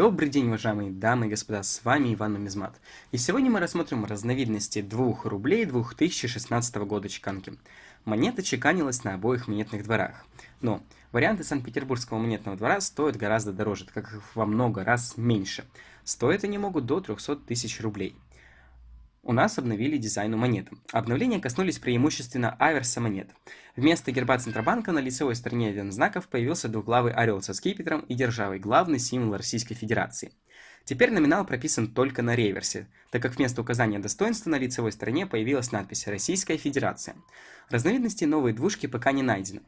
Добрый день, уважаемые дамы и господа, с вами Иван Нумизмат. И сегодня мы рассмотрим разновидности 2 рублей 2016 года чеканки. Монета чеканилась на обоих монетных дворах. Но варианты Санкт-Петербургского монетного двора стоят гораздо дороже, так как их во много раз меньше. Стоят они могут до 300 тысяч рублей у нас обновили дизайн у монеты. Обновления коснулись преимущественно аверса монет. Вместо герба Центробанка на лицевой стороне один знаков появился двуглавый орел со скипетром и державой, главный символ Российской Федерации. Теперь номинал прописан только на реверсе, так как вместо указания достоинства на лицевой стороне появилась надпись «Российская Федерация». Разновидностей новой двушки пока не найдено.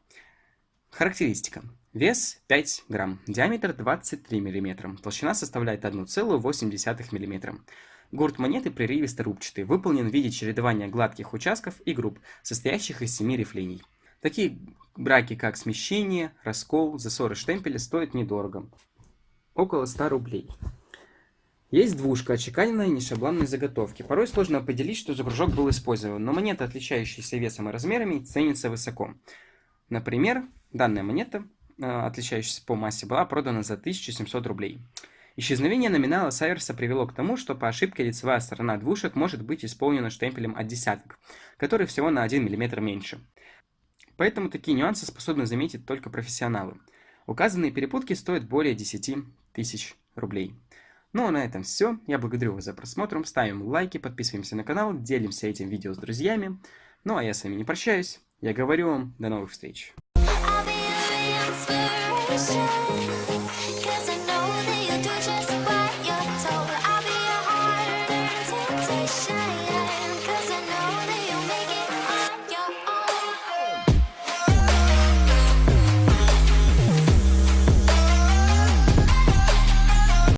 Характеристика. Вес 5 грамм, диаметр 23 мм, толщина составляет 1,8 мм. Гурт монеты прерывисто-рубчатый, выполнен в виде чередования гладких участков и групп, состоящих из семи рифлений. Такие браки, как смещение, раскол, засоры штемпеля стоят недорого. Около 100 рублей. Есть двушка, отчеканенная нешаблонной заготовки. Порой сложно определить, что за кружок был использован, но монета, отличающаяся весом и размерами, ценится высоко. Например, данная монета, э, отличающаяся по массе, была продана за 1700 рублей. Исчезновение номинала Сайверса привело к тому, что по ошибке лицевая сторона двушек может быть исполнена штемпелем от десяток, который всего на 1 мм меньше. Поэтому такие нюансы способны заметить только профессионалы. Указанные перепутки стоят более 10 тысяч рублей. Ну а на этом все. Я благодарю вас за просмотр. Ставим лайки, подписываемся на канал, делимся этим видео с друзьями. Ну а я с вами не прощаюсь. Я говорю вам до новых встреч.